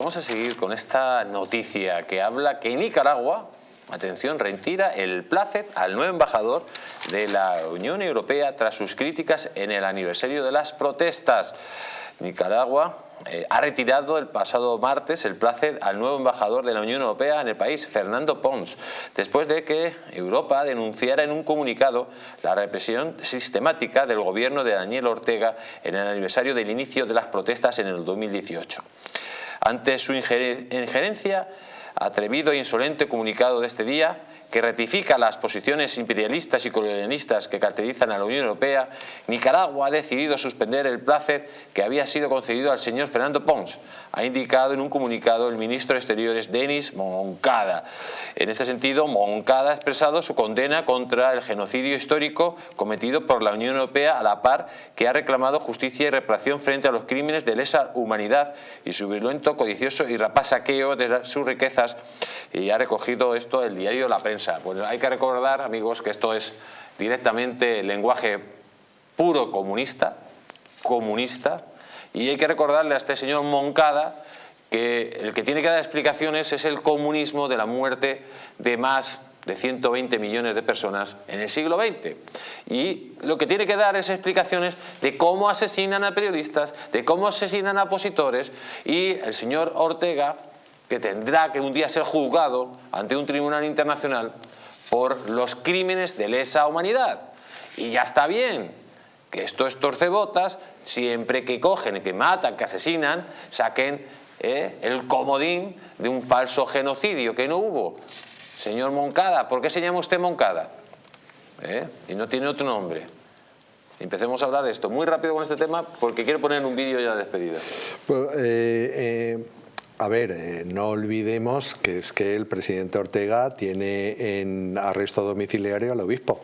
Vamos a seguir con esta noticia que habla que Nicaragua, atención, retira el placet al nuevo embajador de la Unión Europea tras sus críticas en el aniversario de las protestas. Nicaragua eh, ha retirado el pasado martes el placet al nuevo embajador de la Unión Europea en el país, Fernando Pons, después de que Europa denunciara en un comunicado la represión sistemática del gobierno de Daniel Ortega en el aniversario del inicio de las protestas en el 2018. Ante su injerencia, atrevido e insolente comunicado de este día, que ratifica las posiciones imperialistas y colonialistas que caracterizan a la Unión Europea, Nicaragua ha decidido suspender el placet que había sido concedido al señor Fernando Pons, ha indicado en un comunicado el ministro de Exteriores Denis Moncada. En este sentido, Moncada ha expresado su condena contra el genocidio histórico cometido por la Unión Europea a la par que ha reclamado justicia y reparación frente a los crímenes de lesa humanidad y su violento, codicioso y rapaz saqueo de sus riquezas y ha recogido esto el diario La Prensa pues hay que recordar, amigos, que esto es directamente lenguaje puro comunista, comunista, y hay que recordarle a este señor Moncada que el que tiene que dar explicaciones es el comunismo de la muerte de más de 120 millones de personas en el siglo XX. Y lo que tiene que dar es explicaciones de cómo asesinan a periodistas, de cómo asesinan a opositores y el señor Ortega que tendrá que un día ser juzgado ante un tribunal internacional por los crímenes de lesa humanidad. Y ya está bien, que estos torcebotas, siempre que cogen, que matan, que asesinan, saquen eh, el comodín de un falso genocidio que no hubo. Señor Moncada, ¿por qué se llama usted Moncada? ¿Eh? Y no tiene otro nombre. Empecemos a hablar de esto muy rápido con este tema porque quiero poner un vídeo ya de despedida. Pues, eh, a ver, eh, no olvidemos que es que el presidente Ortega tiene en arresto domiciliario al obispo.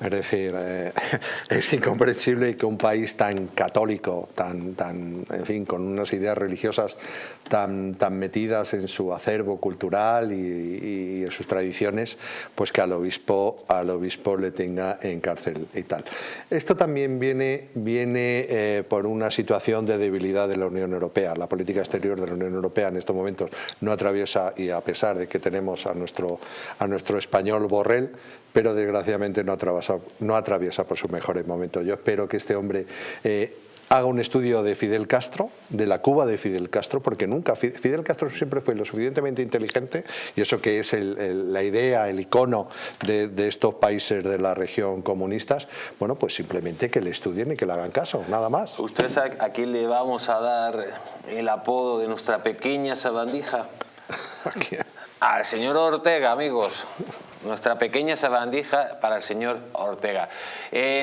Es decir, eh, es incomprensible que un país tan católico, tan, tan, en fin, con unas ideas religiosas tan, tan metidas en su acervo cultural y, en sus tradiciones, pues que al obispo, al obispo le tenga en cárcel y tal. Esto también viene, viene eh, por una situación de debilidad de la Unión Europea. La política exterior de la Unión Europea En estos momentos no atraviesa, y a pesar de que tenemos a nuestro, a nuestro español Borrell, pero desgraciadamente no atraviesa, no atraviesa por sus mejores momentos. Yo espero que este hombre eh, haga un estudio de Fidel Castro, de la Cuba de Fidel Castro, porque nunca, Fidel Castro siempre fue lo suficientemente inteligente, y eso que es la idea, el icono de, estos países de la región comunistas, bueno, pues simplemente que le estudien y que le hagan caso, nada más. ¿Usted sabe a quién le vamos a dar el apodo de nuestra pequeña sabandija? Al señor Ortega, amigos. Nuestra pequeña sabandija para el señor Ortega. Eh,